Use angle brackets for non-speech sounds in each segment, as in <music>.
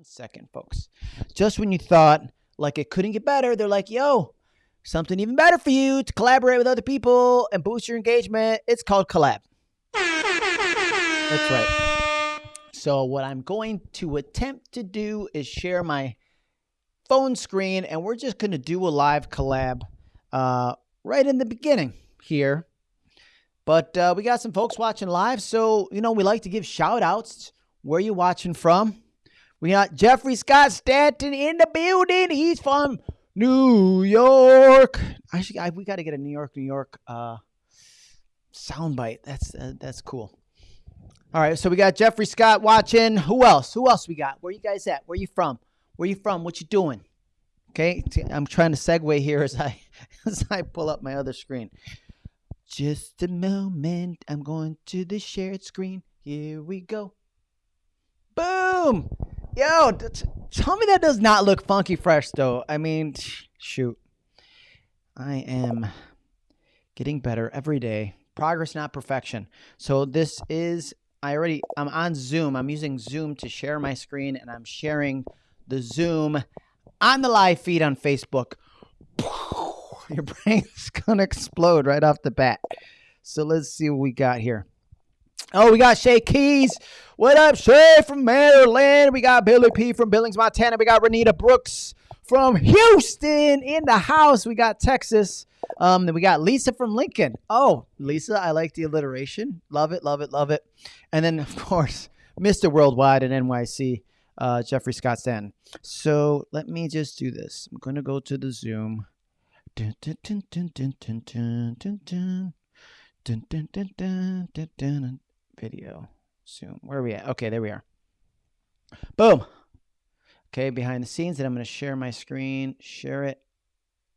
One second, folks. Just when you thought like it couldn't get better, they're like, yo, something even better for you to collaborate with other people and boost your engagement. It's called Collab. That's right. So, what I'm going to attempt to do is share my phone screen, and we're just going to do a live collab uh, right in the beginning here. But uh, we got some folks watching live, so you know we like to give shout outs. Where you watching from? We got Jeffrey Scott Stanton in the building. He's from New York. Actually, I, we got to get a New York, New York uh, soundbite. That's uh, that's cool. All right, so we got Jeffrey Scott watching. Who else? Who else we got? Where you guys at? Where you from? Where you from? What you doing? Okay, I'm trying to segue here as I <laughs> as I pull up my other screen. Just a moment. I'm going to the shared screen. Here we go. Boom. Yo, tell me that does not look funky fresh though. I mean, shoot. I am getting better every day. Progress, not perfection. So this is I already I'm on Zoom. I'm using Zoom to share my screen and I'm sharing the Zoom on the live feed on Facebook. <laughs> Your brain's gonna explode right off the bat. So let's see what we got here. Oh, we got Shay Keys. What up, Shay from Maryland? We got Billy P from Billings, Montana. We got Renita Brooks from Houston in the house. We got Texas. Um, then we got Lisa from Lincoln. Oh, Lisa, I like the alliteration. Love it, love it, love it. And then, of course, Mr. Worldwide and NYC, uh, Jeffrey Scott Stanton. So let me just do this. I'm going to go to the Zoom. Dun, dun, dun, dun, dun, dun, dun, dun. Dun, dun, dun, dun, dun, dun, video. soon. Where are we at? Okay, there we are. Boom. Okay, behind the scenes, and I'm going to share my screen. Share it.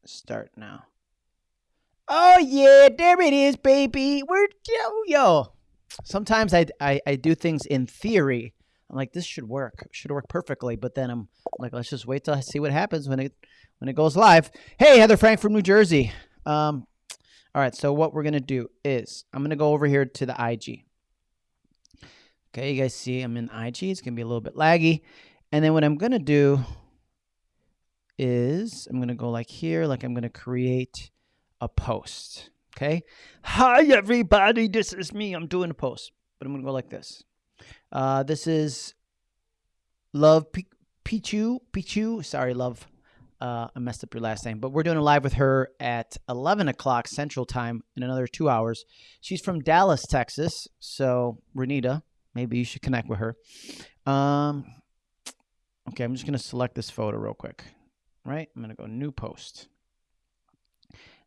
Start now. Oh, yeah, there it is, baby. We're, yo, yo. Sometimes I, I, I do things in theory. I'm like, this should work. Should work perfectly. But then I'm like, let's just wait till I see what happens when it when it goes live. Hey, Heather Frank from New Jersey. Um, all right, so what we're going to do is I'm going to go over here to the IG. Okay, you guys see I'm in IG. It's going to be a little bit laggy. And then what I'm going to do is I'm going to go like here, like I'm going to create a post. Okay. Hi, everybody. This is me. I'm doing a post, but I'm going to go like this. Uh, this is Love P Pichu. Pichu. Sorry, Love. Uh, I messed up your last name, but we're doing a live with her at 11 o'clock Central Time in another two hours. She's from Dallas, Texas. So, Renita, Maybe you should connect with her. Um, okay, I'm just going to select this photo real quick. Right? I'm going to go new post.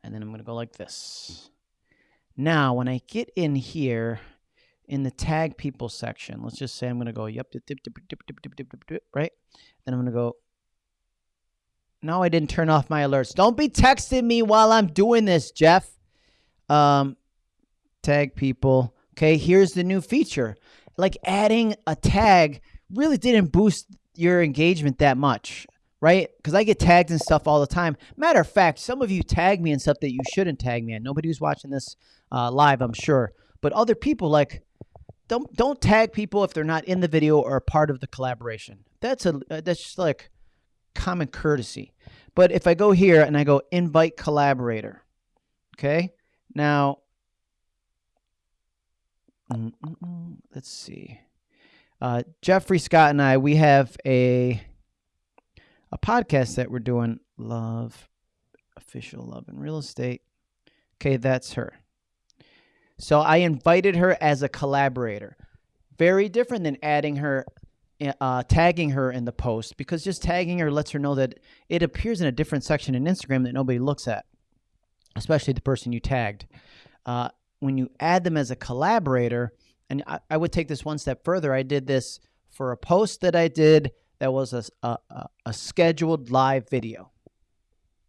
And then I'm going to go like this. Now, when I get in here in the tag people section, let's just say I'm going to go, yep, dip, dip, dip, dip, dip, dip, dip, dip, right? Then I'm going to go, no, I didn't turn off my alerts. Don't be texting me while I'm doing this, Jeff. Um, tag people. Okay, here's the new feature like adding a tag really didn't boost your engagement that much, right? Because I get tagged and stuff all the time. Matter of fact, some of you tag me and stuff that you shouldn't tag me in. Nobody who's watching this uh, live, I'm sure, but other people like don't don't tag people if they're not in the video or a part of the collaboration. That's a uh, that's just like common courtesy. But if I go here and I go invite collaborator, okay, now Mm -mm. Let's see. Uh, Jeffrey Scott and I, we have a a podcast that we're doing. Love, official love and real estate. Okay, that's her. So I invited her as a collaborator. Very different than adding her, eh, uh, tagging her in the post because just tagging her lets her know that it appears in a different section in Instagram that nobody looks at, especially the person you tagged. Uh, when you add them as a collaborator, and I, I, would take this one step further. I did this for a post that I did that was a, a, a scheduled live video.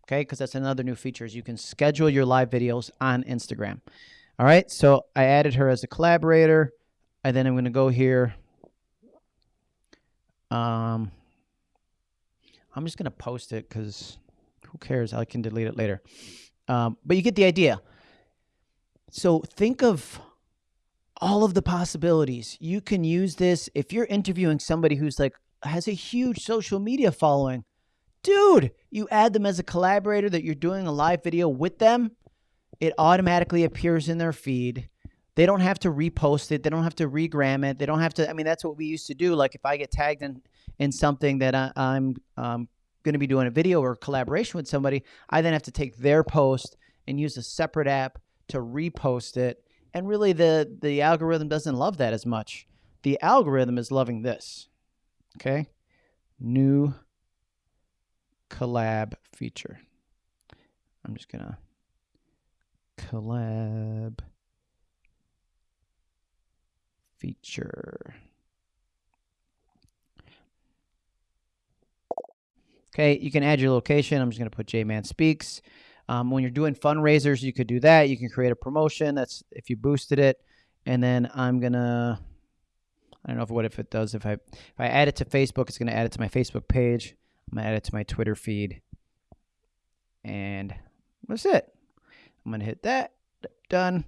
Okay, because that's another new feature is you can schedule your live videos on Instagram. All right, so I added her as a collaborator. And then I'm going to go here. Um, I'm just going to post it because who cares? I can delete it later. Um, but you get the idea. So think of all of the possibilities. You can use this if you're interviewing somebody who's like has a huge social media following. Dude, you add them as a collaborator that you're doing a live video with them, it automatically appears in their feed. They don't have to repost it. They don't have to regram it. They don't have to. I mean, that's what we used to do. Like if I get tagged in in something that I, am um, going to be doing a video or collaboration with somebody, I then have to take their post and use a separate app to repost it. And really, the the algorithm doesn't love that as much. The algorithm is loving this. Okay, new collab feature. I'm just gonna collab feature. Okay, you can add your location. I'm just going to put J-Man Speaks. Um, when you're doing fundraisers, you could do that. You can create a promotion. That's if you boosted it. And then I'm to, I don't know if, what if it does. If I, if I add it to Facebook, it's to add it to my Facebook page. I'm to add it to my Twitter feed. And that's it. I'm to hit that. Done.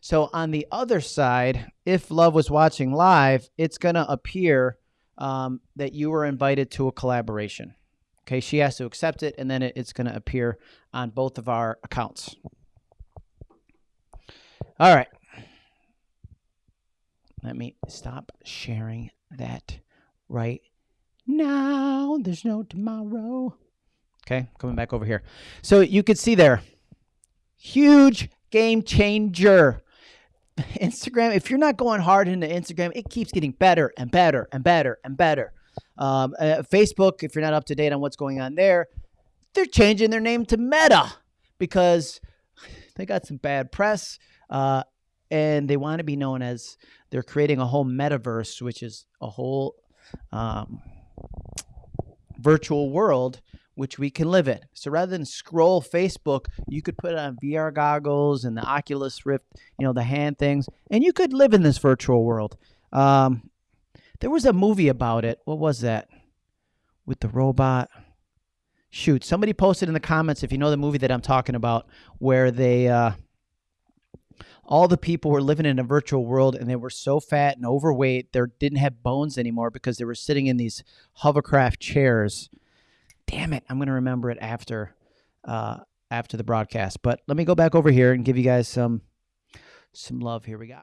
So on the other side, if Love was watching live, it's to appear um, that you were invited to a collaboration. Okay, she has to accept it, and then it, it's going to appear on both of our accounts. All right. Let me stop sharing that right now. There's no tomorrow. Okay, coming back over here. So you could see there, huge game changer. Instagram, if you're not going hard into Instagram, it keeps getting better and better and better and better. Um, uh, Facebook, if you're not up to date on what's going on there, they're changing their name to Meta because they got some bad press uh, and they want to be known as they're creating a whole metaverse, which is a whole um, virtual world which we can live in. So rather than scroll Facebook, you could put on VR goggles and the Oculus Rift, you know, the hand things, and you could live in this virtual world. Um, there was a movie about it. What was that? With the robot. Shoot, somebody posted in the comments if you know the movie that I'm talking about, where they uh, all the people were living in a virtual world and they were so fat and overweight they didn't have bones anymore because they were sitting in these hovercraft chairs damn it, I'm going to remember it after uh, after the broadcast. But let me go back over here and give you guys some some love. Here we go.